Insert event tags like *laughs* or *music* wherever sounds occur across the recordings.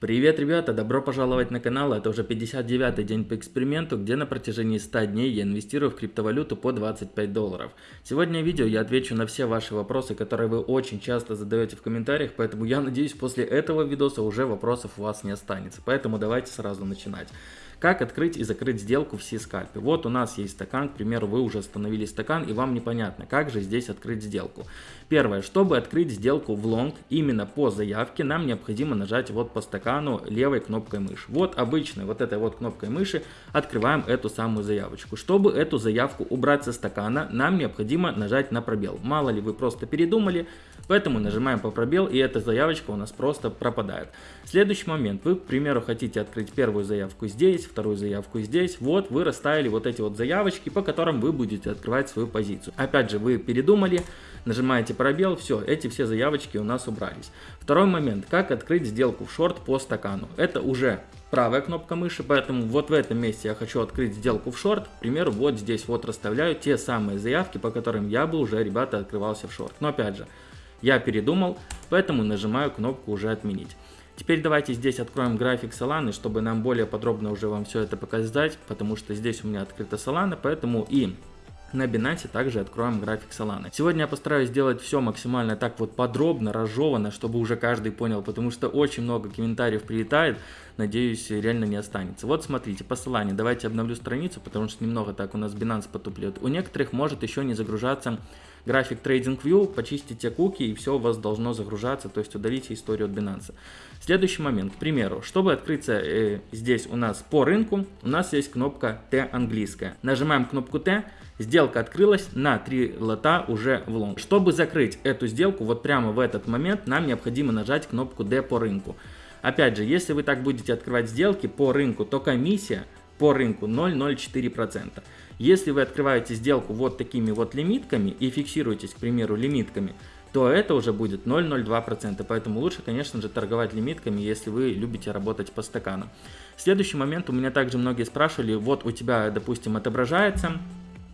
Привет, ребята! Добро пожаловать на канал. Это уже 59-й день по эксперименту, где на протяжении 100 дней я инвестирую в криптовалюту по 25 долларов. Сегодня в видео я отвечу на все ваши вопросы, которые вы очень часто задаете в комментариях, поэтому я надеюсь после этого видоса уже вопросов у вас не останется. Поэтому давайте сразу начинать. Как открыть и закрыть сделку в C-скальпе? Вот у нас есть стакан, к примеру, вы уже установили стакан и вам непонятно, как же здесь открыть сделку. Первое, чтобы открыть сделку в лонг именно по заявке, нам необходимо нажать вот по стакану левой кнопкой мыши. Вот обычной вот этой вот кнопкой мыши открываем эту самую заявочку. Чтобы эту заявку убрать со стакана, нам необходимо нажать на пробел. Мало ли вы просто передумали, поэтому нажимаем по пробел и эта заявочка у нас просто пропадает. Следующий момент, вы, к примеру, хотите открыть первую заявку здесь, вторую заявку здесь. Вот вы расставили вот эти вот заявочки, по которым вы будете открывать свою позицию. Опять же, вы передумали, нажимаете пробел, все, эти все заявочки у нас убрались. Второй момент, как открыть сделку в шорт по стакану. Это уже правая кнопка мыши, поэтому вот в этом месте я хочу открыть сделку в шорт. К примеру, вот здесь вот расставляю те самые заявки, по которым я бы уже, ребята, открывался в шорт. Но опять же, я передумал, поэтому нажимаю кнопку уже отменить. Теперь давайте здесь откроем график Solana, чтобы нам более подробно уже вам все это показать, потому что здесь у меня открыта Solana, поэтому и на Binance также откроем график Solana. Сегодня я постараюсь сделать все максимально так вот подробно, разжевано, чтобы уже каждый понял, потому что очень много комментариев прилетает, надеюсь реально не останется. Вот смотрите, по Solana, давайте обновлю страницу, потому что немного так у нас Binance потуплет. У некоторых может еще не загружаться график TradingView, почистите куки и все у вас должно загружаться, то есть удалите историю от Binance. Следующий момент, к примеру, чтобы открыться э, здесь у нас по рынку, у нас есть кнопка T английская. Нажимаем кнопку T, сделка открылась на 3 лота уже в лонг. Чтобы закрыть эту сделку, вот прямо в этот момент нам необходимо нажать кнопку D по рынку. Опять же, если вы так будете открывать сделки по рынку, то комиссия по рынку 0,04%. Если вы открываете сделку вот такими вот лимитками и фиксируетесь, к примеру, лимитками, то это уже будет 0,02%. Поэтому лучше, конечно же, торговать лимитками, если вы любите работать по стаканам. Следующий момент, у меня также многие спрашивали, вот у тебя, допустим, отображается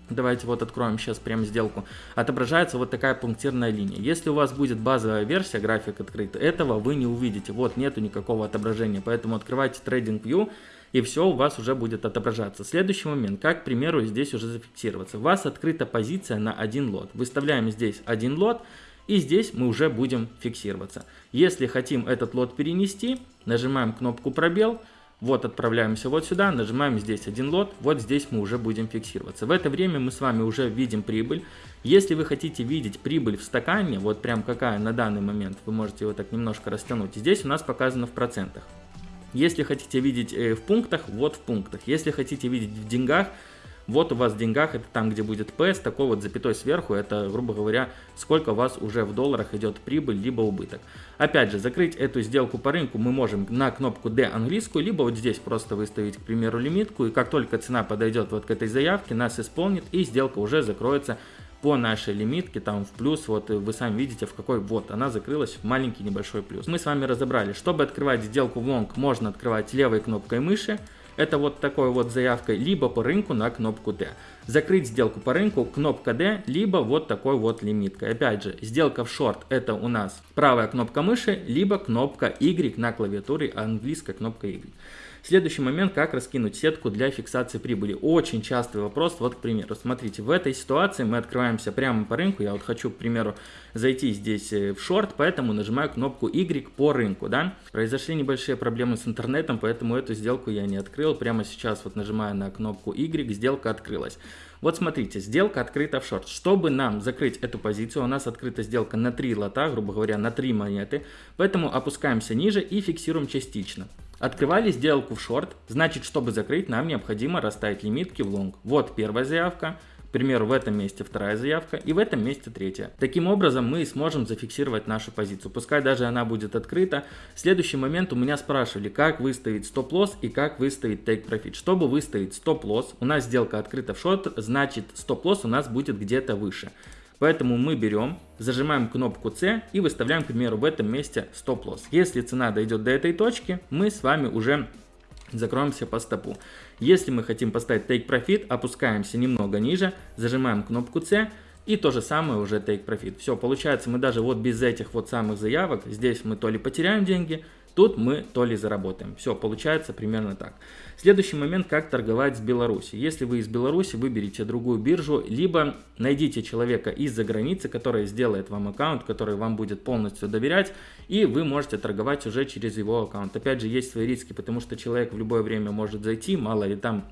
Давайте вот откроем сейчас прям сделку. Отображается вот такая пунктирная линия. Если у вас будет базовая версия, график открыт, этого вы не увидите. Вот нету никакого отображения. Поэтому открывайте TradingView и все у вас уже будет отображаться. Следующий момент, как, к примеру, здесь уже зафиксироваться. У вас открыта позиция на один лот. Выставляем здесь один лот, и здесь мы уже будем фиксироваться. Если хотим этот лот перенести, нажимаем кнопку пробел, вот отправляемся вот сюда, нажимаем здесь один лот, вот здесь мы уже будем фиксироваться. В это время мы с вами уже видим прибыль. Если вы хотите видеть прибыль в стакане, вот прям какая на данный момент, вы можете его так немножко растянуть. Здесь у нас показано в процентах. Если хотите видеть э, в пунктах, вот в пунктах. Если хотите видеть в деньгах, вот у вас в деньгах, это там, где будет P, такой вот запятой сверху, это, грубо говоря, сколько у вас уже в долларах идет прибыль, либо убыток. Опять же, закрыть эту сделку по рынку мы можем на кнопку D английскую, либо вот здесь просто выставить, к примеру, лимитку, и как только цена подойдет вот к этой заявке, нас исполнит, и сделка уже закроется по нашей лимитке, там в плюс, вот вы сами видите в какой, вот она закрылась в маленький небольшой плюс. Мы с вами разобрали, чтобы открывать сделку в лонг, можно открывать левой кнопкой мыши, это вот такой вот заявкой, либо по рынку на кнопку D. Закрыть сделку по рынку, кнопка D, либо вот такой вот лимиткой. Опять же, сделка в шорт это у нас правая кнопка мыши, либо кнопка Y на клавиатуре, английская кнопка Y. Следующий момент, как раскинуть сетку для фиксации прибыли. Очень частый вопрос, вот, к примеру, смотрите, в этой ситуации мы открываемся прямо по рынку, я вот хочу, к примеру, зайти здесь э, в шорт, поэтому нажимаю кнопку Y по рынку, да. Произошли небольшие проблемы с интернетом, поэтому эту сделку я не открыл, прямо сейчас вот нажимаю на кнопку Y, сделка открылась. Вот смотрите, сделка открыта в шорт. Чтобы нам закрыть эту позицию, у нас открыта сделка на 3 лота, грубо говоря, на 3 монеты. Поэтому опускаемся ниже и фиксируем частично. Открывали сделку в шорт, значит, чтобы закрыть, нам необходимо расставить лимитки в лонг. Вот первая заявка, к примеру, в этом месте вторая заявка и в этом месте третья. Таким образом мы сможем зафиксировать нашу позицию, пускай даже она будет открыта. Следующий момент у меня спрашивали, как выставить стоп-лосс и как выставить profit. Чтобы выставить стоп-лосс, у нас сделка открыта в шорт, значит стоп-лосс у нас будет где-то выше. Поэтому мы берем, зажимаем кнопку C и выставляем, к примеру, в этом месте стоп-лосс. Если цена дойдет до этой точки, мы с вами уже закроемся по стопу. Если мы хотим поставить Take Profit, опускаемся немного ниже, зажимаем кнопку C и то же самое уже Take Profit. Все, получается мы даже вот без этих вот самых заявок, здесь мы то ли потеряем деньги, Тут мы то ли заработаем. Все, получается примерно так. Следующий момент, как торговать с Беларуси. Если вы из Беларуси, выберите другую биржу, либо найдите человека из-за границы, который сделает вам аккаунт, который вам будет полностью доверять, и вы можете торговать уже через его аккаунт. Опять же, есть свои риски, потому что человек в любое время может зайти, мало ли там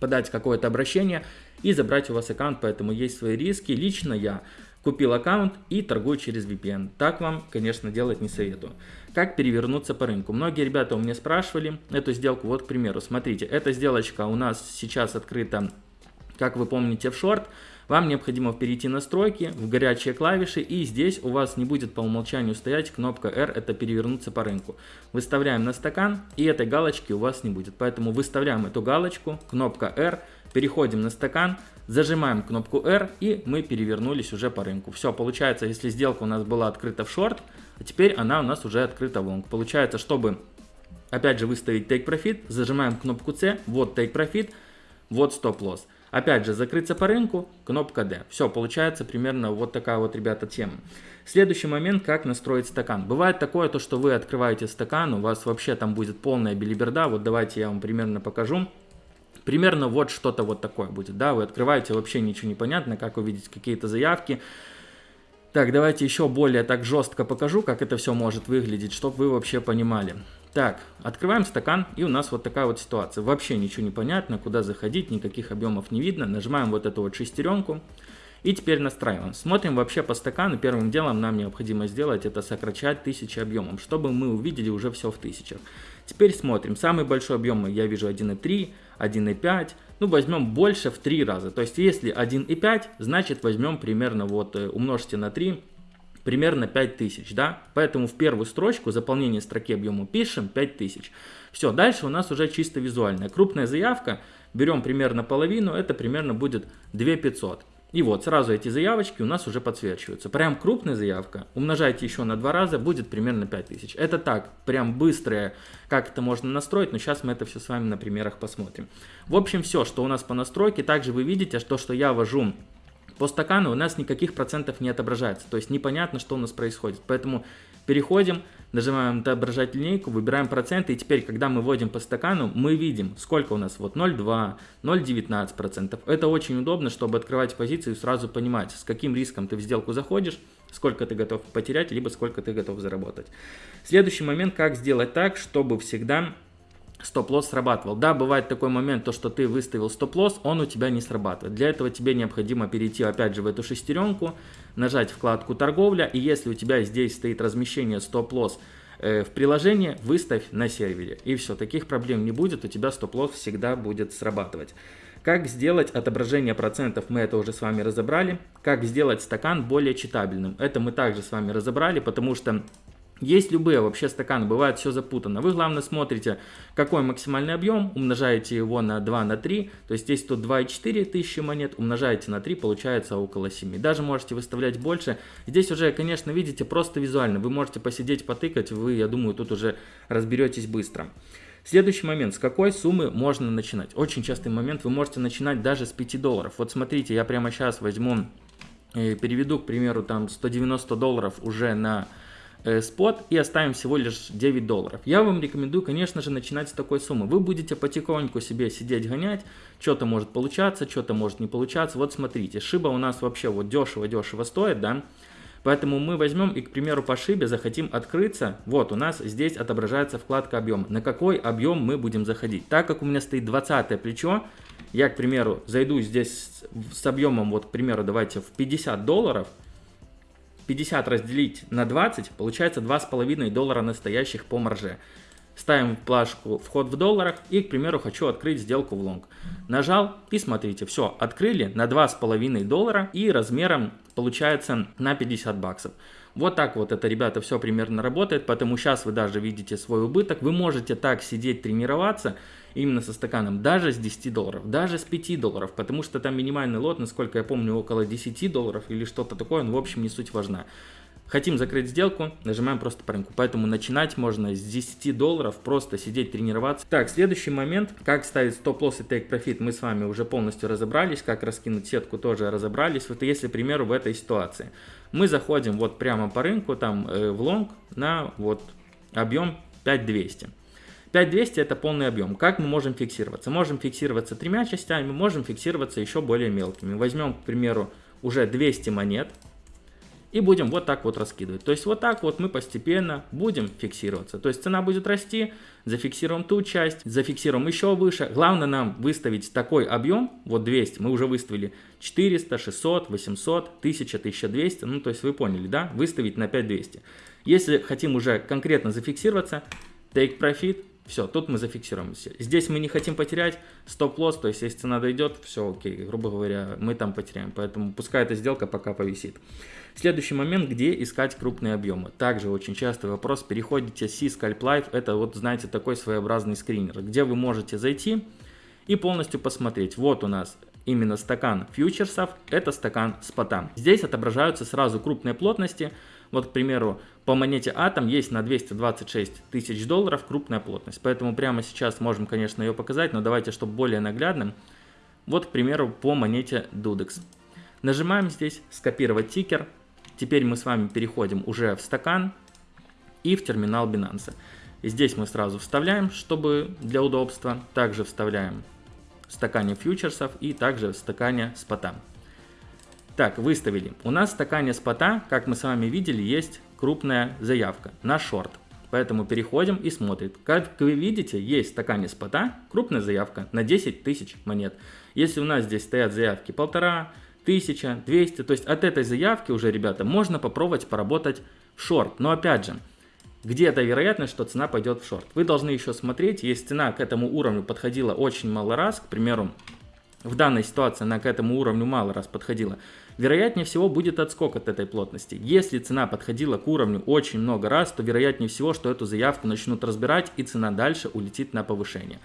подать какое-то обращение и забрать у вас аккаунт, поэтому есть свои риски. Лично я купил аккаунт и торгую через VPN. Так вам, конечно, делать не советую. Как перевернуться по рынку? Многие ребята у меня спрашивали эту сделку. Вот, к примеру, смотрите, эта сделочка у нас сейчас открыта, как вы помните, в шорт. Вам необходимо перейти настройки, в горячие клавиши, и здесь у вас не будет по умолчанию стоять кнопка R, это перевернуться по рынку. Выставляем на стакан, и этой галочки у вас не будет. Поэтому выставляем эту галочку, кнопка R, переходим на стакан, зажимаем кнопку R, и мы перевернулись уже по рынку. Все, получается, если сделка у нас была открыта в шорт, а теперь она у нас уже открыта в лонг. Получается, чтобы опять же выставить Take Profit, зажимаем кнопку C, вот Take Profit, вот Stop Loss. Опять же, закрыться по рынку, кнопка D. Все, получается примерно вот такая вот, ребята, тема. Следующий момент, как настроить стакан. Бывает такое, то, что вы открываете стакан, у вас вообще там будет полная билиберда. Вот давайте я вам примерно покажу. Примерно вот что-то вот такое будет, да, вы открываете, вообще ничего не понятно, как увидеть какие-то заявки. Так, давайте еще более так жестко покажу, как это все может выглядеть, чтобы вы вообще понимали. Так, открываем стакан, и у нас вот такая вот ситуация. Вообще ничего не понятно, куда заходить, никаких объемов не видно. Нажимаем вот эту вот шестеренку. И теперь настраиваем. Смотрим вообще по стакану. Первым делом нам необходимо сделать это сокращать тысячи объемом, чтобы мы увидели уже все в тысячах. Теперь смотрим. Самый большой объем я вижу 1.3, 1.5. Ну, возьмем больше в 3 раза. То есть, если 1.5, значит возьмем примерно вот э, умножьте на 3, примерно 5000, да? Поэтому в первую строчку заполнение строки объема пишем 5000. Все, дальше у нас уже чисто визуальная. Крупная заявка, берем примерно половину, это примерно будет 2500. И вот сразу эти заявочки у нас уже подсвечиваются. Прям крупная заявка, умножайте еще на два раза, будет примерно 5000. Это так, прям быстрое, как это можно настроить, но сейчас мы это все с вами на примерах посмотрим. В общем, все, что у нас по настройке. Также вы видите, что, что я ввожу по стакану у нас никаких процентов не отображается, то есть непонятно, что у нас происходит. Поэтому переходим, нажимаем отображать линейку, выбираем проценты, и теперь, когда мы вводим по стакану, мы видим, сколько у нас, вот 0,2, 0,19 процентов. Это очень удобно, чтобы открывать позицию и сразу понимать, с каким риском ты в сделку заходишь, сколько ты готов потерять, либо сколько ты готов заработать. Следующий момент, как сделать так, чтобы всегда стоп-лосс срабатывал. Да, бывает такой момент, то, что ты выставил стоп-лосс, он у тебя не срабатывает. Для этого тебе необходимо перейти опять же в эту шестеренку, нажать вкладку торговля, и если у тебя здесь стоит размещение стоп-лосс э, в приложении, выставь на сервере. И все, таких проблем не будет, у тебя стоп-лосс всегда будет срабатывать. Как сделать отображение процентов, мы это уже с вами разобрали. Как сделать стакан более читабельным, это мы также с вами разобрали, потому что есть любые вообще стаканы, бывает все запутано. Вы главное смотрите, какой максимальный объем, умножаете его на 2 на 3, то есть здесь тут 2,4 тысячи монет, умножаете на 3, получается около 7. Даже можете выставлять больше. Здесь уже, конечно, видите, просто визуально. Вы можете посидеть, потыкать, вы, я думаю, тут уже разберетесь быстро. Следующий момент, с какой суммы можно начинать? Очень частый момент, вы можете начинать даже с 5 долларов. Вот смотрите, я прямо сейчас возьму, э, переведу, к примеру, там 190 долларов уже на спот и оставим всего лишь 9 долларов. Я вам рекомендую, конечно же, начинать с такой суммы. Вы будете потихоньку себе сидеть, гонять, что-то может получаться, что-то может не получаться. Вот смотрите, шиба у нас вообще вот дешево-дешево стоит, да, Поэтому мы возьмем и, к примеру, по шибе захотим открыться. Вот у нас здесь отображается вкладка объем. На какой объем мы будем заходить? Так как у меня стоит 20 плечо, я, к примеру, зайду здесь с объемом, вот, к примеру, давайте в 50 долларов – 50 разделить на 20, получается 2,5 доллара настоящих по марже. Ставим плашку вход в долларах и, к примеру, хочу открыть сделку в лонг. Нажал и смотрите, все, открыли на 2,5 доллара и размером получается на 50 баксов. Вот так вот это, ребята, все примерно работает, поэтому сейчас вы даже видите свой убыток. Вы можете так сидеть, тренироваться именно со стаканом, даже с 10 долларов, даже с 5 долларов, потому что там минимальный лот, насколько я помню, около 10 долларов или что-то такое, ну, в общем, не суть важна. Хотим закрыть сделку, нажимаем просто по рынку. Поэтому начинать можно с 10 долларов, просто сидеть, тренироваться. Так, следующий момент, как ставить стоп-лосс и profit, мы с вами уже полностью разобрались. Как раскинуть сетку, тоже разобрались. Вот если, к примеру, в этой ситуации. Мы заходим вот прямо по рынку, там э, в лонг на вот объем 5200. 5200 это полный объем. Как мы можем фиксироваться? Можем фиксироваться тремя частями, можем фиксироваться еще более мелкими. Возьмем, к примеру, уже 200 монет и будем вот так вот раскидывать. То есть вот так вот мы постепенно будем фиксироваться. То есть цена будет расти, зафиксируем ту часть, зафиксируем еще выше. Главное нам выставить такой объем, вот 200, мы уже выставили 400, 600, 800, 1000, 1200, ну то есть вы поняли, да, выставить на 5200. Если хотим уже конкретно зафиксироваться, take profit, все, тут мы зафиксируемся. Здесь мы не хотим потерять стоп-лосс, то есть если цена дойдет, все окей, грубо говоря, мы там потеряем. Поэтому пускай эта сделка пока повисит. Следующий момент, где искать крупные объемы. Также очень частый вопрос, переходите с Scalp Life, это вот, знаете, такой своеобразный скринер, где вы можете зайти и полностью посмотреть. Вот у нас именно стакан фьючерсов, это стакан спота. Здесь отображаются сразу крупные плотности, вот, к примеру, по монете Атом есть на 226 тысяч долларов крупная плотность. Поэтому прямо сейчас можем, конечно, ее показать, но давайте, чтобы более наглядным. Вот, к примеру, по монете Dudex. Нажимаем здесь «Скопировать тикер». Теперь мы с вами переходим уже в стакан и в терминал Binance. Здесь мы сразу вставляем, чтобы для удобства. Также вставляем в стакане фьючерсов и также в стакане спота. Так, выставили. У нас в стакане спота, как мы с вами видели, есть крупная заявка на шорт. Поэтому переходим и смотрим. Как вы видите, есть в стакане спота крупная заявка на 10 тысяч монет. Если у нас здесь стоят заявки полтора, тысяча, 200, то есть от этой заявки уже, ребята, можно попробовать поработать в шорт. Но опять же, где-то вероятность, что цена пойдет в шорт. Вы должны еще смотреть, если цена к этому уровню подходила очень мало раз, к примеру, в данной ситуации она к этому уровню мало раз подходила, вероятнее всего будет отскок от этой плотности. Если цена подходила к уровню очень много раз, то вероятнее всего, что эту заявку начнут разбирать и цена дальше улетит на повышение.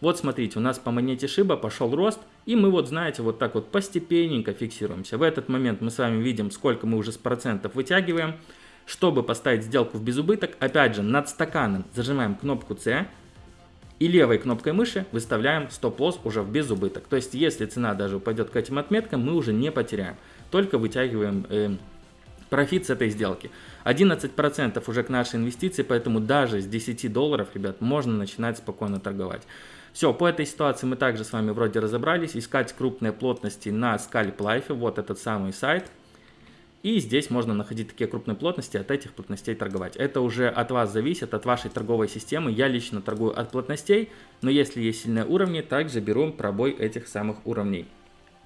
Вот смотрите, у нас по монете Шиба пошел рост, и мы вот, знаете, вот так вот постепенненько фиксируемся. В этот момент мы с вами видим, сколько мы уже с процентов вытягиваем. Чтобы поставить сделку в безубыток, опять же, над стаканом зажимаем кнопку C, и левой кнопкой мыши выставляем стоп-лосс уже в безубыток. То есть, если цена даже упадет к этим отметкам, мы уже не потеряем, только вытягиваем э, профит с этой сделки. 11% уже к нашей инвестиции, поэтому даже с 10 долларов, ребят, можно начинать спокойно торговать. Все, по этой ситуации мы также с вами вроде разобрались. Искать крупные плотности на Scalp Life, вот этот самый сайт. И здесь можно находить такие крупные плотности, от этих плотностей торговать. Это уже от вас зависит, от вашей торговой системы. Я лично торгую от плотностей, но если есть сильные уровни, также беру пробой этих самых уровней.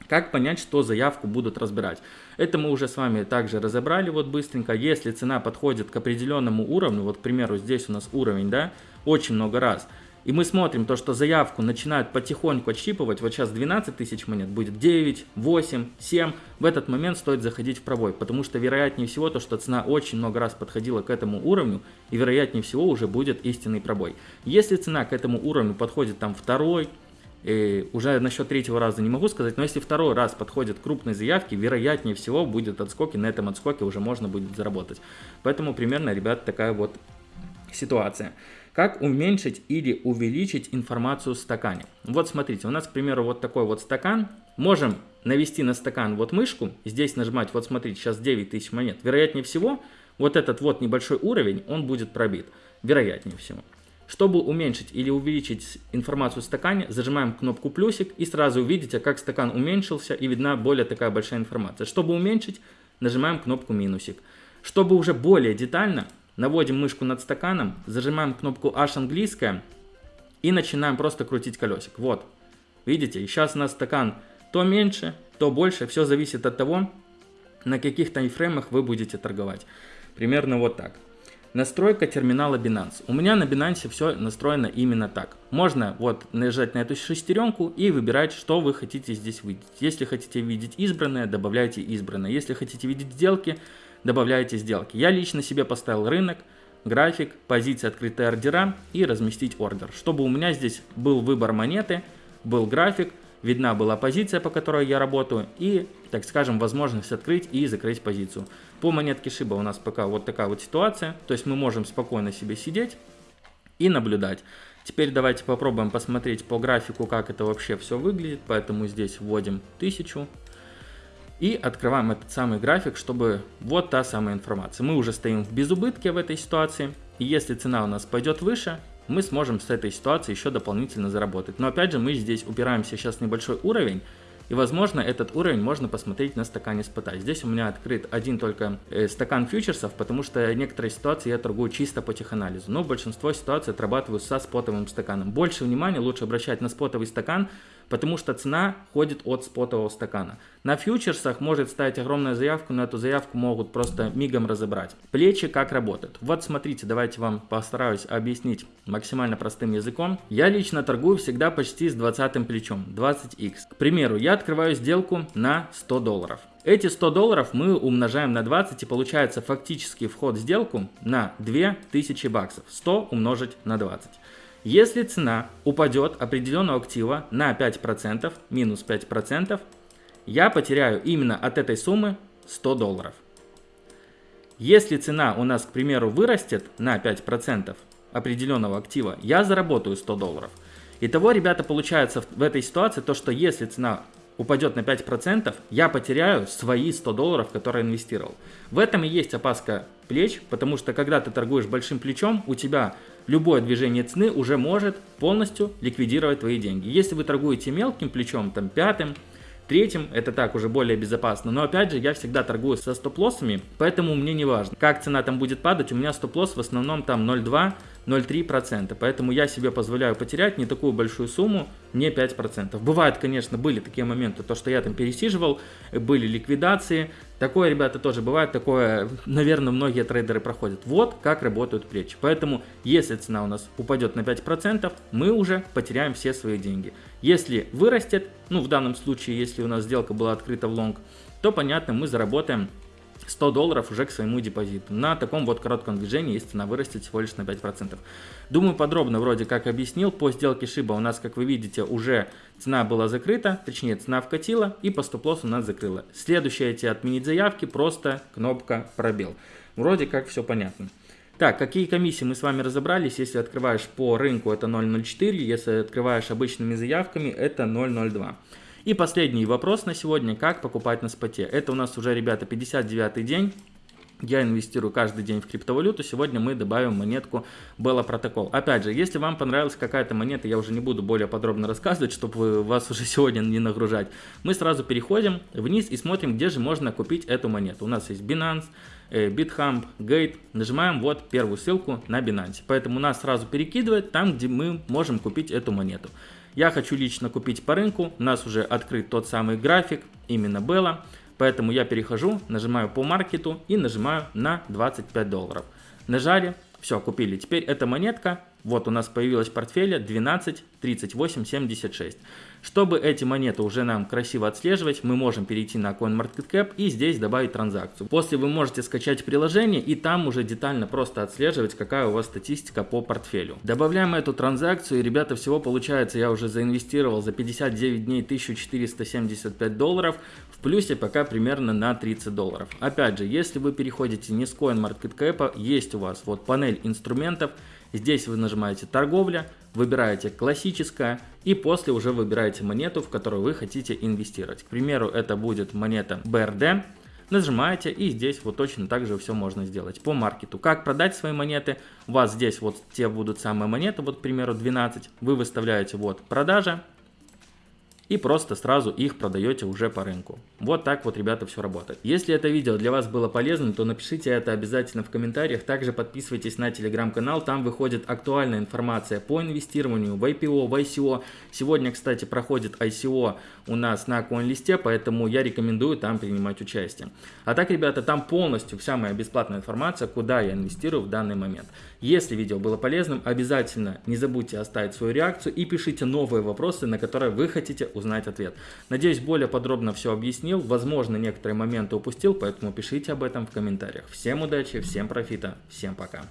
Как понять, что заявку будут разбирать? Это мы уже с вами также разобрали вот быстренько. Если цена подходит к определенному уровню, вот, к примеру, здесь у нас уровень, да, очень много раз – и мы смотрим то, что заявку начинают потихоньку отщипывать, вот сейчас 12 тысяч монет, будет 9, 8, 7, в этот момент стоит заходить в пробой, потому что вероятнее всего то, что цена очень много раз подходила к этому уровню, и вероятнее всего уже будет истинный пробой. Если цена к этому уровню подходит там второй, и уже насчет третьего раза не могу сказать, но если второй раз подходят крупные заявки, вероятнее всего будет отскок, и на этом отскоке уже можно будет заработать. Поэтому примерно, ребят, такая вот ситуация. Как уменьшить или увеличить информацию в стакане? Вот смотрите, у нас, к примеру, вот такой вот стакан. Можем навести на стакан вот мышку, здесь нажимать, вот смотрите, сейчас 9000 монет. Вероятнее всего, вот этот вот небольшой уровень, он будет пробит. Вероятнее всего. Чтобы уменьшить или увеличить информацию в стакане, зажимаем кнопку плюсик и сразу увидите, как стакан уменьшился и видна более такая большая информация. Чтобы уменьшить, нажимаем кнопку минусик. Чтобы уже более детально, Наводим мышку над стаканом, зажимаем кнопку H английская и начинаем просто крутить колесик. Вот, видите, и сейчас у нас стакан то меньше, то больше, все зависит от того, на каких таймфреймах вы будете торговать. Примерно вот так. Настройка терминала Binance. У меня на Binance все настроено именно так. Можно вот нажать на эту шестеренку и выбирать, что вы хотите здесь видеть. Если хотите видеть избранное, добавляйте избранное. Если хотите видеть сделки, добавляете сделки. Я лично себе поставил рынок, график, позиции открытые ордера и разместить ордер. Чтобы у меня здесь был выбор монеты, был график, видна была позиция, по которой я работаю и, так скажем, возможность открыть и закрыть позицию. По монетке Шиба у нас пока вот такая вот ситуация, то есть мы можем спокойно себе сидеть и наблюдать. Теперь давайте попробуем посмотреть по графику, как это вообще все выглядит, поэтому здесь вводим 1000, и открываем этот самый график, чтобы вот та самая информация. Мы уже стоим в безубытке в этой ситуации. И если цена у нас пойдет выше, мы сможем с этой ситуации еще дополнительно заработать. Но опять же, мы здесь упираемся сейчас в небольшой уровень, и возможно этот уровень можно посмотреть на стакане спота. Здесь у меня открыт один только э, стакан фьючерсов, потому что некоторые ситуации я торгую чисто по теханализу. Но большинство ситуаций отрабатываю со спотовым стаканом. Больше внимания лучше обращать на спотовый стакан, потому что цена ходит от спотового стакана. На фьючерсах может ставить огромную заявку, но эту заявку могут просто мигом разобрать. Плечи как работают? Вот смотрите, давайте вам постараюсь объяснить максимально простым языком. Я лично торгую всегда почти с 20 плечом, 20x. К примеру, я открываю сделку на 100 долларов. Эти 100 долларов мы умножаем на 20 и получается фактический вход в сделку на 2000 баксов. 100 умножить на 20. Если цена упадет определенного актива на 5%, минус 5%, я потеряю именно от этой суммы 100 долларов. Если цена у нас, к примеру, вырастет на 5% определенного актива, я заработаю 100 долларов. Итого, ребята, получается в этой ситуации то, что если цена упадет на 5%, я потеряю свои 100 долларов, которые инвестировал. В этом и есть опаска плеч, потому что когда ты торгуешь большим плечом, у тебя любое движение цены уже может полностью ликвидировать твои деньги. Если вы торгуете мелким плечом, там пятым, третьим, это так уже более безопасно. Но опять же, я всегда торгую со стоп-лоссами, поэтому мне не важно, как цена там будет падать. У меня стоп-лосс в основном там 0,2 0,3%. Поэтому я себе позволяю потерять не такую большую сумму, не 5%. Бывает, конечно, были такие моменты, то, что я там пересиживал, были ликвидации. Такое, ребята, тоже бывает, такое, наверное, многие трейдеры проходят. Вот как работают плечи. Поэтому, если цена у нас упадет на 5%, мы уже потеряем все свои деньги. Если вырастет, ну, в данном случае, если у нас сделка была открыта в лонг, то, понятно, мы заработаем 100 долларов уже к своему депозиту. На таком вот коротком движении, если цена вырастет всего лишь на 5%. Думаю, подробно вроде как объяснил. По сделке Шиба у нас, как вы видите, уже цена была закрыта, точнее цена вкатила и по стоп-лоссу нас закрыла. Следующее эти отменить заявки, просто кнопка пробел. Вроде как все понятно. Так, какие комиссии мы с вами разобрались. Если открываешь по рынку, это 0.04. Если открываешь обычными заявками, это 0.02. И последний вопрос на сегодня, как покупать на споте. Это у нас уже, ребята, 59 день. Я инвестирую каждый день в криптовалюту. Сегодня мы добавим монетку Bella Protocol. Опять же, если вам понравилась какая-то монета, я уже не буду более подробно рассказывать, чтобы вас уже *laughs* сегодня не нагружать. Мы сразу переходим вниз и смотрим, где же можно купить эту монету. У нас есть Binance, э, BitHump, Gate. Нажимаем вот первую ссылку на Binance. Поэтому нас сразу перекидывает там, где мы можем купить эту монету. Я хочу лично купить по рынку, у нас уже открыт тот самый график, именно Bella, поэтому я перехожу, нажимаю по маркету и нажимаю на 25 долларов. Нажали, все, купили. Теперь эта монетка, вот у нас появилась в портфеле 12, 38, 76. Чтобы эти монеты уже нам красиво отслеживать, мы можем перейти на CoinMarketCap и здесь добавить транзакцию. После вы можете скачать приложение и там уже детально просто отслеживать, какая у вас статистика по портфелю. Добавляем эту транзакцию и, ребята, всего получается, я уже заинвестировал за 59 дней 1475 долларов, в плюсе пока примерно на 30 долларов. Опять же, если вы переходите не с CoinMarketCap, есть у вас вот панель инструментов, Здесь вы нажимаете торговля, выбираете классическая и после уже выбираете монету, в которую вы хотите инвестировать. К примеру, это будет монета BRD. Нажимаете и здесь вот точно так же все можно сделать по маркету. Как продать свои монеты? У вас здесь вот те будут самые монеты, вот к примеру 12. Вы выставляете вот продажа, и просто сразу их продаете уже по рынку. Вот так вот, ребята, все работает. Если это видео для вас было полезным, то напишите это обязательно в комментариях. Также подписывайтесь на телеграм-канал, там выходит актуальная информация по инвестированию в IPO, в ICO. Сегодня, кстати, проходит ICO у нас на CoinList, поэтому я рекомендую там принимать участие. А так, ребята, там полностью вся моя бесплатная информация, куда я инвестирую в данный момент. Если видео было полезным, обязательно не забудьте оставить свою реакцию и пишите новые вопросы, на которые вы хотите узнать ответ. Надеюсь, более подробно все объяснил. Возможно, некоторые моменты упустил, поэтому пишите об этом в комментариях. Всем удачи, всем профита, всем пока.